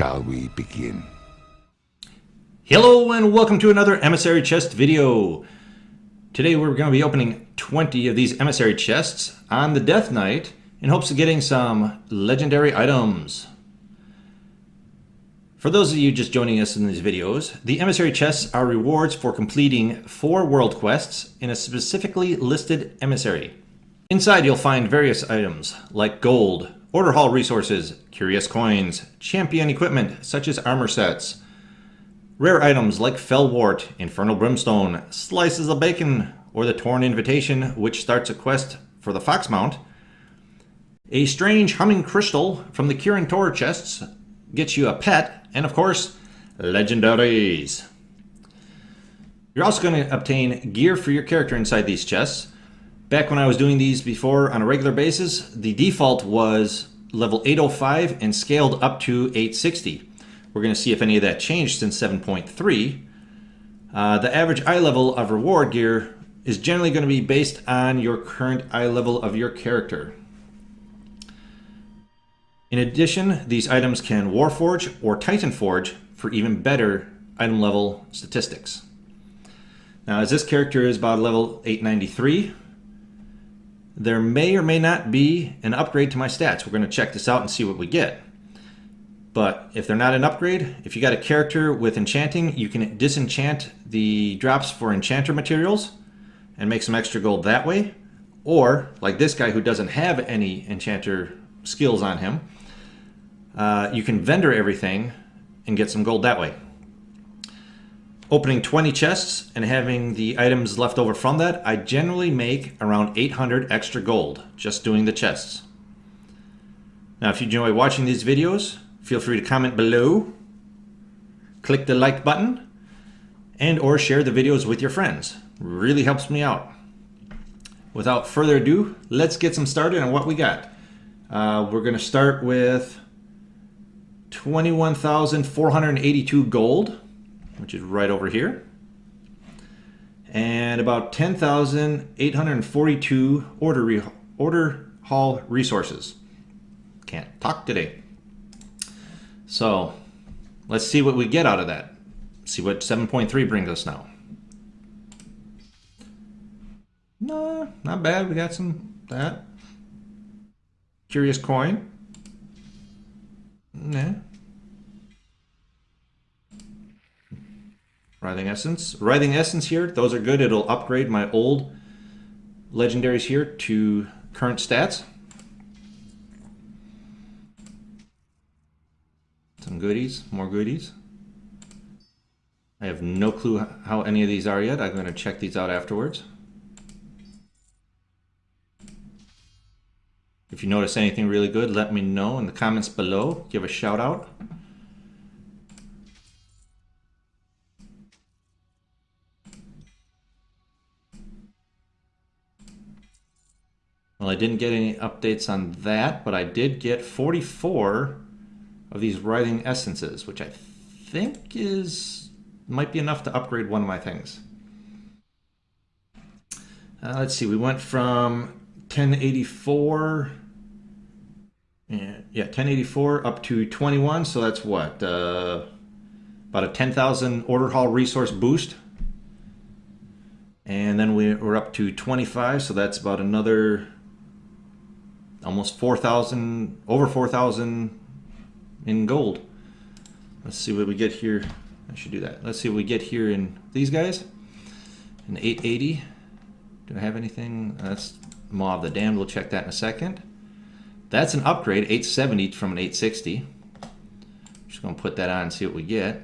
Shall we begin? Hello and welcome to another emissary chest video. Today we're going to be opening 20 of these emissary chests on the Death Knight in hopes of getting some legendary items. For those of you just joining us in these videos, the emissary chests are rewards for completing four world quests in a specifically listed emissary. Inside you'll find various items like gold, order hall resources, curious coins, champion equipment such as armor sets, rare items like Fellwort, Infernal Brimstone, slices of bacon, or the Torn Invitation which starts a quest for the Fox Mount, a strange humming crystal from the Kirin Tor chests gets you a pet, and of course, legendaries. You're also going to obtain gear for your character inside these chests. Back when I was doing these before on a regular basis, the default was level 805 and scaled up to 860. We're going to see if any of that changed since 7.3. Uh, the average eye level of reward gear is generally going to be based on your current eye level of your character. In addition, these items can Warforge or Titan Forge for even better item level statistics. Now, as this character is about level 893, there may or may not be an upgrade to my stats. We're going to check this out and see what we get. But if they're not an upgrade, if you got a character with enchanting, you can disenchant the drops for enchanter materials and make some extra gold that way. Or, like this guy who doesn't have any enchanter skills on him, uh, you can vendor everything and get some gold that way. Opening 20 chests and having the items left over from that, I generally make around 800 extra gold just doing the chests. Now, if you enjoy watching these videos, feel free to comment below, click the like button, and or share the videos with your friends. Really helps me out. Without further ado, let's get some started on what we got. Uh, we're going to start with 21,482 gold, which is right over here. And about 10,842 order, order hall resources. Can't talk today. So let's see what we get out of that. See what 7.3 brings us now. No, not bad. We got some that. Curious coin. Writhing Essence. Writhing Essence here, those are good. It'll upgrade my old legendaries here to current stats. Some goodies, more goodies. I have no clue how any of these are yet. I'm going to check these out afterwards. If you notice anything really good, let me know in the comments below. Give a shout out. Well, I didn't get any updates on that, but I did get 44 of these writhing essences, which I think is might be enough to upgrade one of my things. Uh, let's see, we went from 1084 yeah, yeah 1084 up to 21 so that's what uh, about a 10,000 order hall resource boost and then we're up to 25 so that's about another almost 4,000 over 4,000 in gold let's see what we get here I should do that let's see what we get here in these guys an 880 do I have anything that's Maw of the Damned, we'll check that in a second. That's an upgrade, 870 from an 860. Just gonna put that on and see what we get.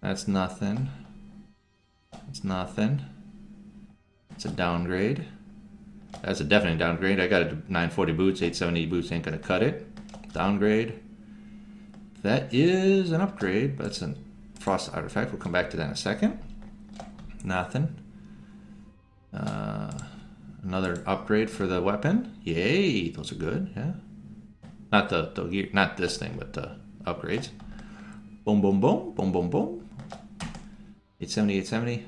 That's nothing. That's nothing. It's a downgrade. That's a definite downgrade. I got a 940 boots, 870 boots ain't gonna cut it. Downgrade. That is an upgrade, but it's a frost artifact. We'll come back to that in a second. Nothing. Uh, Another upgrade for the weapon. Yay, those are good. Yeah. Not the, the gear, not this thing, but the upgrades. Boom, boom, boom, boom, boom, boom. 870, 870.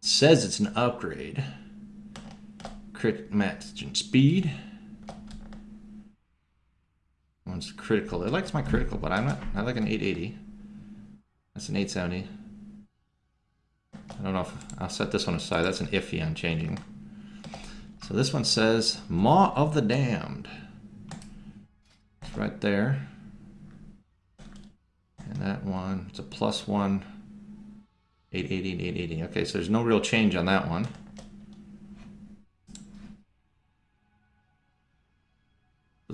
says it's an upgrade. Crit match speed. one's critical. It likes my critical, but I'm not. I like an 880. That's an 870. I don't know if I'll set this one aside. That's an iffy on changing. So this one says Maw of the Damned. It's right there. And that one, it's a plus one. 880 and 880. Okay, so there's no real change on that one.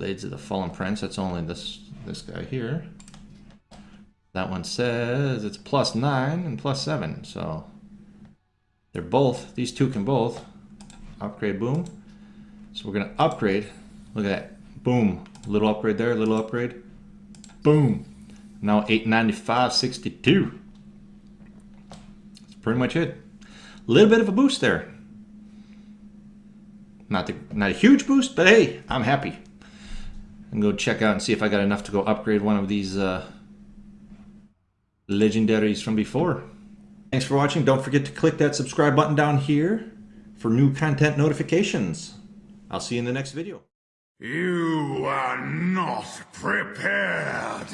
Blades of the Fallen Prince, that's only this this guy here. That one says it's plus 9 and plus 7, so they're both, these two can both upgrade, boom. So we're to upgrade, look at that, boom, little upgrade there, little upgrade, boom. Now 895.62. That's pretty much it. A little bit of a boost there. Not, the, not a huge boost, but hey, I'm happy and go check out and see if I got enough to go upgrade one of these uh, legendaries from before. Thanks for watching. Don't forget to click that subscribe button down here for new content notifications. I'll see you in the next video. You are not prepared.